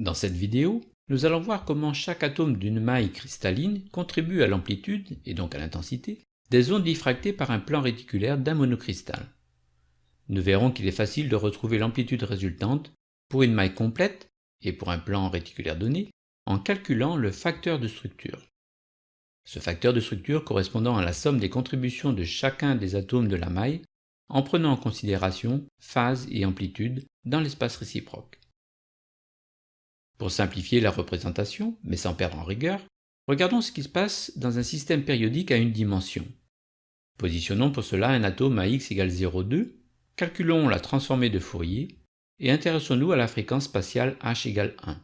Dans cette vidéo, nous allons voir comment chaque atome d'une maille cristalline contribue à l'amplitude, et donc à l'intensité, des ondes diffractées par un plan réticulaire d'un monocristal. Nous verrons qu'il est facile de retrouver l'amplitude résultante pour une maille complète et pour un plan réticulaire donné en calculant le facteur de structure. Ce facteur de structure correspondant à la somme des contributions de chacun des atomes de la maille en prenant en considération phase et amplitude dans l'espace réciproque. Pour simplifier la représentation, mais sans perdre en rigueur, regardons ce qui se passe dans un système périodique à une dimension. Positionnons pour cela un atome à x égale 0,2, calculons la transformée de Fourier et intéressons-nous à la fréquence spatiale h égale 1.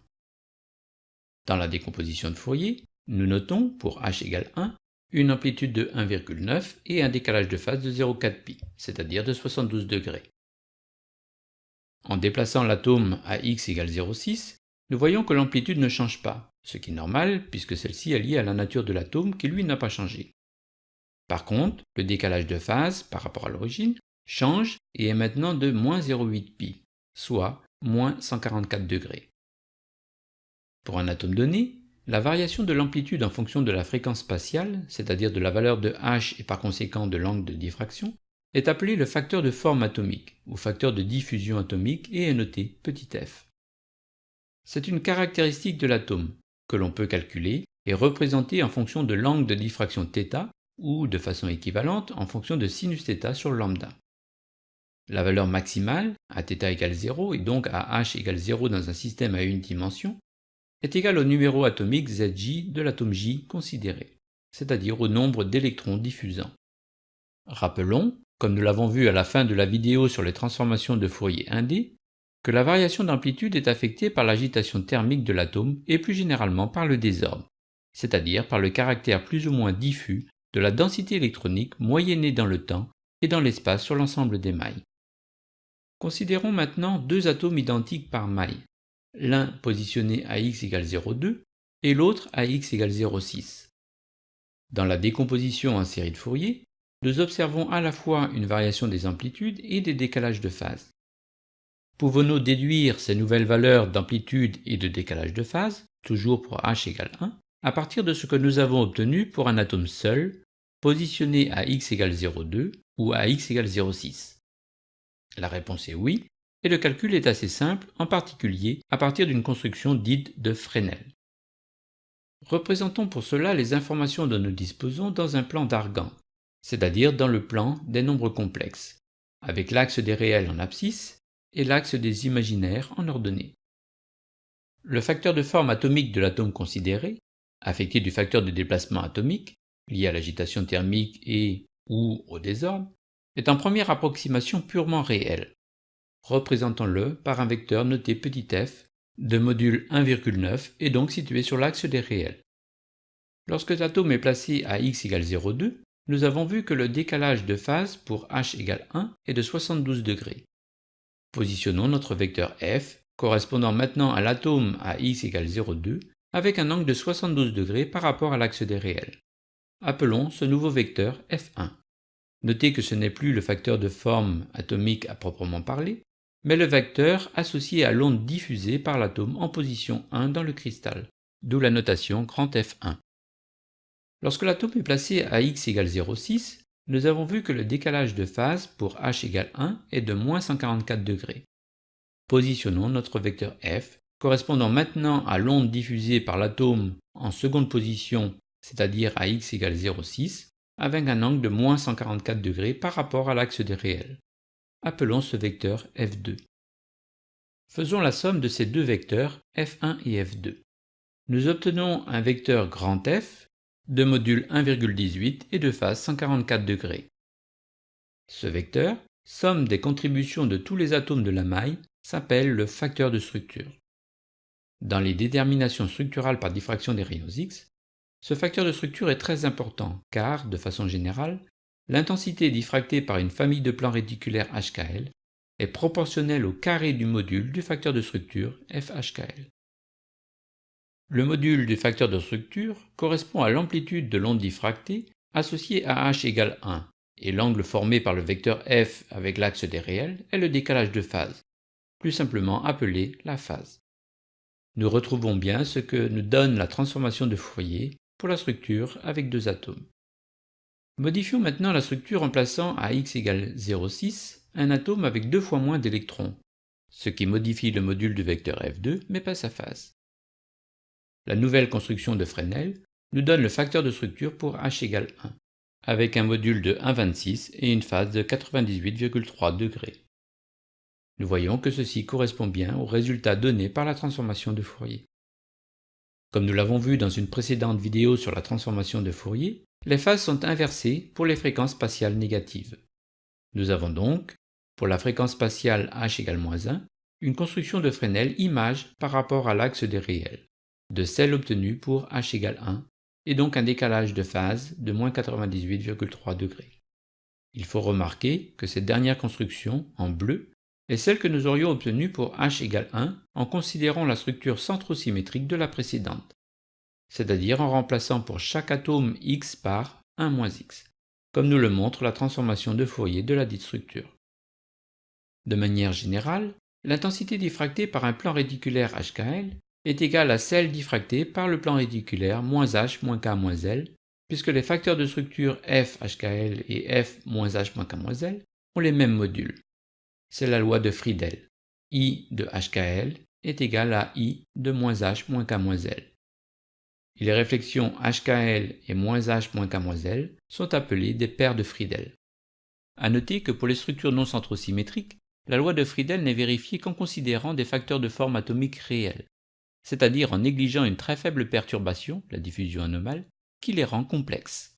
Dans la décomposition de Fourier, nous notons, pour h égale 1, une amplitude de 1,9 et un décalage de phase de 0,4 pi, c'est-à-dire de 72 degrés. En déplaçant l'atome à x égale 0,6, nous voyons que l'amplitude ne change pas, ce qui est normal puisque celle-ci est liée à la nature de l'atome qui lui n'a pas changé. Par contre, le décalage de phase par rapport à l'origine change et est maintenant de moins 0,8 pi, soit moins 144 degrés. Pour un atome donné, la variation de l'amplitude en fonction de la fréquence spatiale, c'est-à-dire de la valeur de h et par conséquent de l'angle de diffraction, est appelée le facteur de forme atomique, ou facteur de diffusion atomique et est noté petit f. C'est une caractéristique de l'atome, que l'on peut calculer et représenter en fonction de l'angle de diffraction θ, ou de façon équivalente en fonction de sinus θ sur lambda. La valeur maximale, à θ égale 0 et donc à h égale 0 dans un système à une dimension, est égal au numéro atomique Zj de l'atome J considéré, c'est-à-dire au nombre d'électrons diffusants. Rappelons, comme nous l'avons vu à la fin de la vidéo sur les transformations de Fourier 1D, que la variation d'amplitude est affectée par l'agitation thermique de l'atome et plus généralement par le désordre, c'est-à-dire par le caractère plus ou moins diffus de la densité électronique moyennée dans le temps et dans l'espace sur l'ensemble des mailles. Considérons maintenant deux atomes identiques par maille, l'un positionné à x égale 0,2 et l'autre à x égale 0,6. Dans la décomposition en série de Fourier, nous observons à la fois une variation des amplitudes et des décalages de phase. Pouvons-nous déduire ces nouvelles valeurs d'amplitude et de décalage de phase, toujours pour h égale 1, à partir de ce que nous avons obtenu pour un atome seul, positionné à x égale 0,2 ou à x égale 0,6 La réponse est oui, et le calcul est assez simple, en particulier à partir d'une construction dite de Fresnel. Représentons pour cela les informations dont nous disposons dans un plan d'Argan, c'est-à-dire dans le plan des nombres complexes, avec l'axe des réels en abscisse et l'axe des imaginaires en ordonnée. Le facteur de forme atomique de l'atome considéré, affecté du facteur de déplacement atomique, lié à l'agitation thermique et ou au désordre, est en première approximation purement réelle représentons-le par un vecteur noté petit f de module 1,9 et donc situé sur l'axe des réels. Lorsque l'atome est placé à x égale 0,2, nous avons vu que le décalage de phase pour h égale 1 est de 72 degrés. Positionnons notre vecteur f, correspondant maintenant à l'atome à x égale 0,2, avec un angle de 72 degrés par rapport à l'axe des réels. Appelons ce nouveau vecteur f1. Notez que ce n'est plus le facteur de forme atomique à proprement parler, mais le vecteur associé à l'onde diffusée par l'atome en position 1 dans le cristal, d'où la notation grand F1. Lorsque l'atome est placé à x égale 0,6, nous avons vu que le décalage de phase pour h égale 1 est de moins 144 degrés. Positionnons notre vecteur f, correspondant maintenant à l'onde diffusée par l'atome en seconde position, c'est-à-dire à x égale 0,6, avec un angle de moins 144 degrés par rapport à l'axe des réels. Appelons ce vecteur f2. Faisons la somme de ces deux vecteurs f1 et f2. Nous obtenons un vecteur grand F de module 1,18 et de phase 144 degrés. Ce vecteur, somme des contributions de tous les atomes de la maille, s'appelle le facteur de structure. Dans les déterminations structurales par diffraction des rayons X, ce facteur de structure est très important car, de façon générale, L'intensité diffractée par une famille de plans réticulaires HKL est proportionnelle au carré du module du facteur de structure FHKL. Le module du facteur de structure correspond à l'amplitude de l'onde diffractée associée à h égale 1, et l'angle formé par le vecteur f avec l'axe des réels est le décalage de phase, plus simplement appelé la phase. nous retrouvons bien ce que nous donne la transformation de Fourier pour la structure avec deux atomes. Modifions maintenant la structure en plaçant à x égale 0,6 un atome avec deux fois moins d'électrons, ce qui modifie le module du vecteur F2 mais pas sa phase. La nouvelle construction de Fresnel nous donne le facteur de structure pour H égale 1, avec un module de 1,26 et une phase de 98,3 degrés. Nous voyons que ceci correspond bien au résultat donné par la transformation de Fourier. Comme nous l'avons vu dans une précédente vidéo sur la transformation de Fourier, les phases sont inversées pour les fréquences spatiales négatives. Nous avons donc, pour la fréquence spatiale h égale moins 1, une construction de Fresnel image par rapport à l'axe des réels, de celle obtenue pour h égale 1, et donc un décalage de phase de moins 98,3 degrés. Il faut remarquer que cette dernière construction, en bleu, est celle que nous aurions obtenue pour h égale 1 en considérant la structure centrosymétrique de la précédente, c'est-à-dire en remplaçant pour chaque atome x par 1 moins x, comme nous le montre la transformation de Fourier de la dite structure. De manière générale, l'intensité diffractée par un plan réticulaire HKL est égale à celle diffractée par le plan réticulaire moins h moins k moins l, puisque les facteurs de structure f HKL et f moins h moins k moins l ont les mêmes modules c'est la loi de Friedel. I de HKL est égal à I de moins H moins K moins L. Et les réflexions HKL et moins H moins K moins L sont appelées des paires de Friedel. A noter que pour les structures non centrosymétriques, la loi de Friedel n'est vérifiée qu'en considérant des facteurs de forme atomique réels, c'est-à-dire en négligeant une très faible perturbation, la diffusion anomale, qui les rend complexes.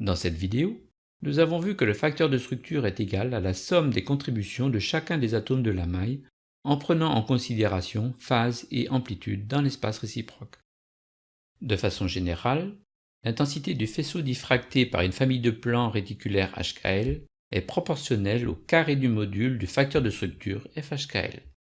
Dans cette vidéo, nous avons vu que le facteur de structure est égal à la somme des contributions de chacun des atomes de la maille en prenant en considération phase et amplitude dans l'espace réciproque. De façon générale, l'intensité du faisceau diffracté par une famille de plans réticulaires HKL est proportionnelle au carré du module du facteur de structure FHKL.